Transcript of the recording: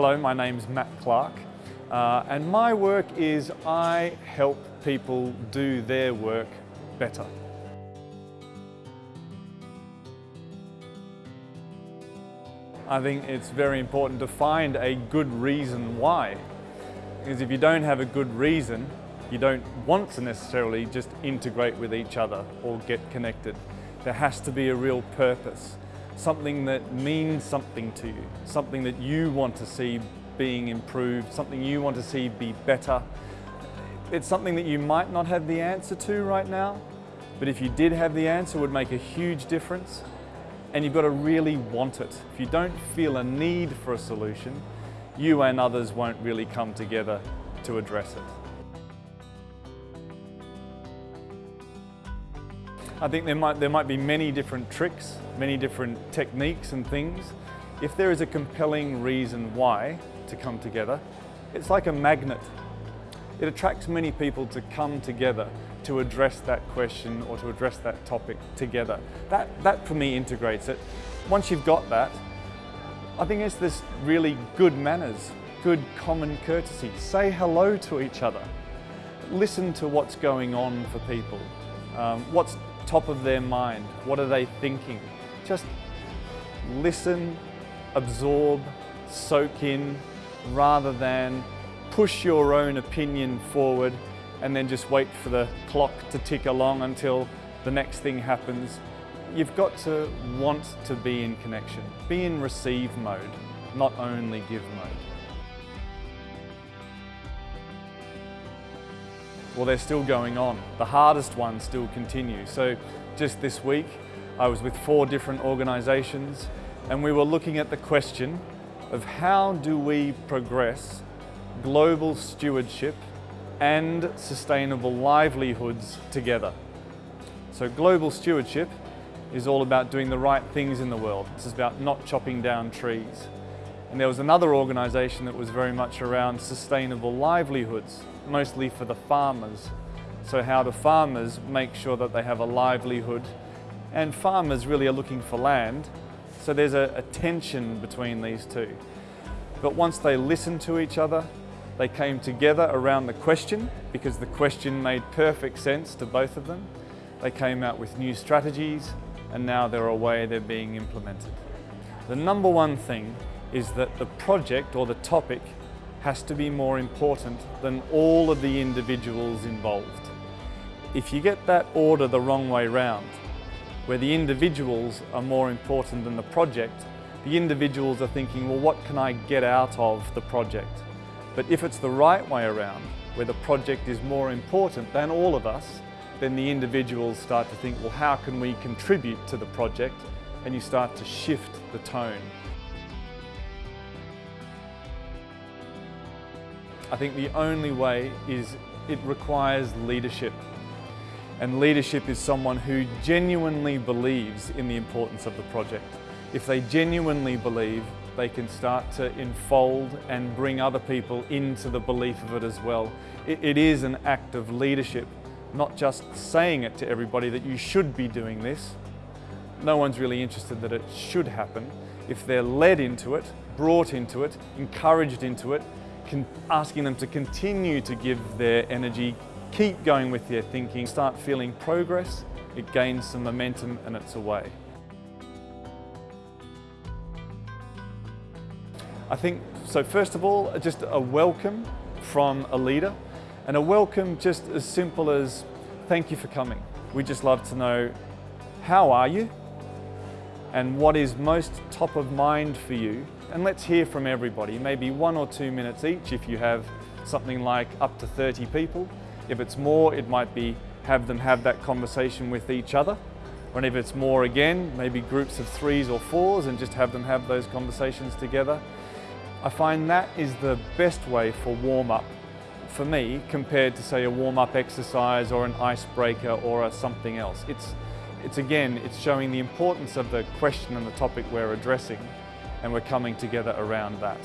hello, my name's Matt Clark uh, and my work is I help people do their work better. I think it's very important to find a good reason why. Because if you don't have a good reason, you don't want to necessarily just integrate with each other or get connected. There has to be a real purpose, something that means something to you, something that you want to see being improved, something you want to see be better. It's something that you might not have the answer to right now, but if you did have the answer, would make a huge difference and you've got to really want it. If you don't feel a need for a solution, you and others won't really come together to address it. I think there might, there might be many different tricks, many different techniques and things. If there is a compelling reason why to come together, it's like a magnet. It attracts many people to come together to address that question or to address that topic together. That, that for me integrates it. Once you've got that, I think it's this really good manners, good common courtesy. Say hello to each other. Listen to what's going on for people. Um, what's top of their mind? What are they thinking? Just listen, absorb, soak in, rather than push your own opinion forward and then just wait for the clock to tick along until the next thing happens. You've got to want to be in connection. Be in receive mode, not only give mode. Well, they're still going on. The hardest ones still continue. So just this week, I was with four different organisations and we were looking at the question of how do we progress global stewardship and sustainable livelihoods together. So global stewardship is all about doing the right things in the world. This is about not chopping down trees. And there was another organisation that was very much around sustainable livelihoods, mostly for the farmers. So how do farmers make sure that they have a livelihood? And farmers really are looking for land, so there's a, a tension between these two. But once they listened to each other, they came together around the question because the question made perfect sense to both of them. They came out with new strategies and now they're away, they're being implemented. The number one thing is that the project or the topic has to be more important than all of the individuals involved. If you get that order the wrong way round, where the individuals are more important than the project, the individuals are thinking, well, what can I get out of the project? But if it's the right way around, where the project is more important than all of us, then the individuals start to think, well, how can we contribute to the project? And you start to shift the tone. I think the only way is it requires leadership. And leadership is someone who genuinely believes in the importance of the project. If they genuinely believe they can start to enfold and bring other people into the belief of it as well. it, it is an act of leadership, not just saying it to everybody that you should be doing this. No one's really interested that it should happen. If they're led into it, brought into it, encouraged into it, asking them to continue to give their energy, keep going with their thinking, start feeling progress, it gains some momentum and it's away. I think, so first of all, just a welcome from a leader and a welcome just as simple as thank you for coming. We just love to know how are you and what is most top of mind for you and let's hear from everybody, maybe one or two minutes each if you have something like up to 30 people. If it's more, it might be have them have that conversation with each other. Or if it's more again, maybe groups of threes or fours and just have them have those conversations together. I find that is the best way for warm-up for me compared to say a warm-up exercise or an icebreaker or something else. It's, it's again, it's showing the importance of the question and the topic we're addressing and we're coming together around that.